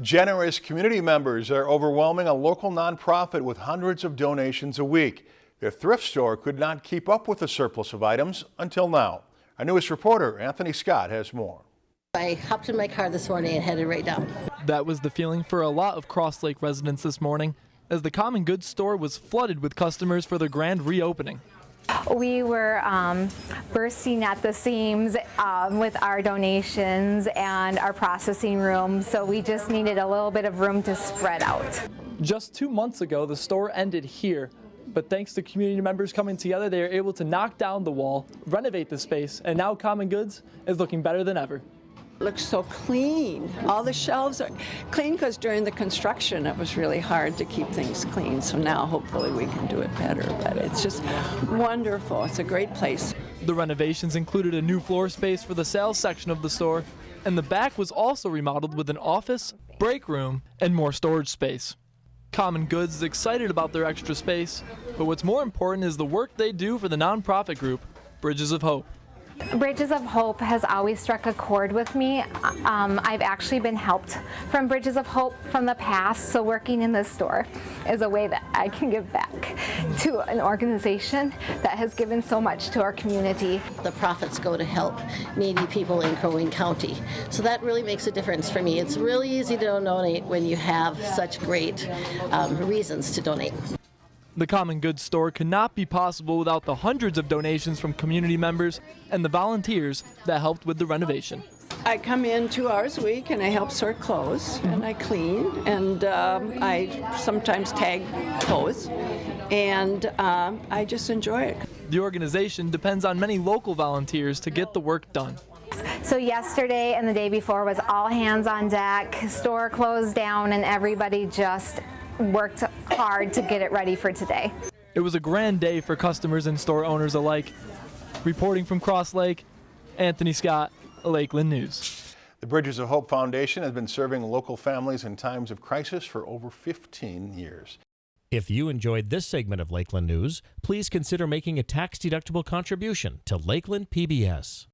Generous community members are overwhelming a local nonprofit with hundreds of donations a week. Their thrift store could not keep up with the surplus of items until now. Our newest reporter, Anthony Scott, has more. I hopped in my car this morning and headed right down. That was the feeling for a lot of Cross Lake residents this morning as the common goods store was flooded with customers for their grand reopening. We were um, bursting at the seams um, with our donations and our processing room, so we just needed a little bit of room to spread out. Just two months ago, the store ended here, but thanks to community members coming together, they were able to knock down the wall, renovate the space, and now Common Goods is looking better than ever looks so clean. All the shelves are clean because during the construction it was really hard to keep things clean. So now hopefully we can do it better. But it's just wonderful. It's a great place. The renovations included a new floor space for the sales section of the store, and the back was also remodeled with an office, break room, and more storage space. Common Goods is excited about their extra space, but what's more important is the work they do for the nonprofit group, Bridges of Hope. Bridges of Hope has always struck a chord with me. Um, I've actually been helped from Bridges of Hope from the past, so working in this store is a way that I can give back to an organization that has given so much to our community. The profits go to help needy people in Crow Wing County, so that really makes a difference for me. It's really easy to donate when you have such great um, reasons to donate. The Common Goods store could not be possible without the hundreds of donations from community members and the volunteers that helped with the renovation. I come in two hours a week and I help sort clothes and I clean and um, I sometimes tag clothes and um, I just enjoy it. The organization depends on many local volunteers to get the work done. So yesterday and the day before was all hands on deck, store closed down and everybody just worked hard to get it ready for today. It was a grand day for customers and store owners alike. Reporting from Cross Lake, Anthony Scott, Lakeland News. The Bridges of Hope Foundation has been serving local families in times of crisis for over 15 years. If you enjoyed this segment of Lakeland News, please consider making a tax-deductible contribution to Lakeland PBS.